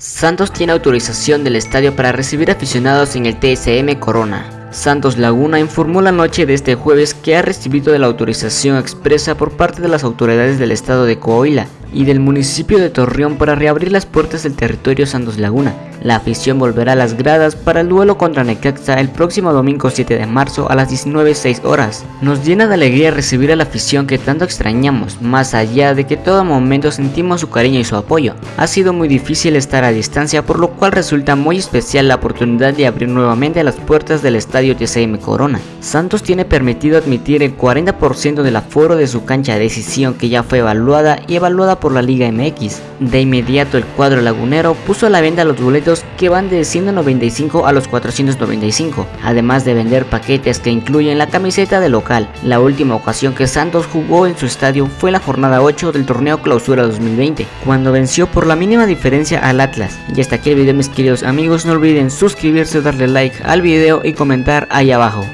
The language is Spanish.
Santos tiene autorización del estadio para recibir aficionados en el TSM Corona. Santos Laguna informó la noche de este jueves que ha recibido la autorización expresa por parte de las autoridades del estado de Coahuila y del municipio de Torreón para reabrir las puertas del territorio Santos Laguna. La afición volverá a las gradas para el duelo contra Necaxa el próximo domingo 7 de marzo a las 19.06 horas. Nos llena de alegría recibir a la afición que tanto extrañamos, más allá de que todo momento sentimos su cariño y su apoyo. Ha sido muy difícil estar a distancia por lo cual resulta muy especial la oportunidad de abrir nuevamente las puertas del estadio TCM Corona. Santos tiene permitido admitir el 40% del aforo de su cancha de decisión que ya fue evaluada y evaluada por la Liga MX. De inmediato el cuadro lagunero puso a la venta los boletos que van de 195 a los 495, además de vender paquetes que incluyen la camiseta de local. La última ocasión que Santos jugó en su estadio fue la jornada 8 del torneo Clausura 2020, cuando venció por la mínima diferencia al Atlas. Y hasta aquí el video mis queridos amigos, no olviden suscribirse, darle like al video y comentar ahí abajo.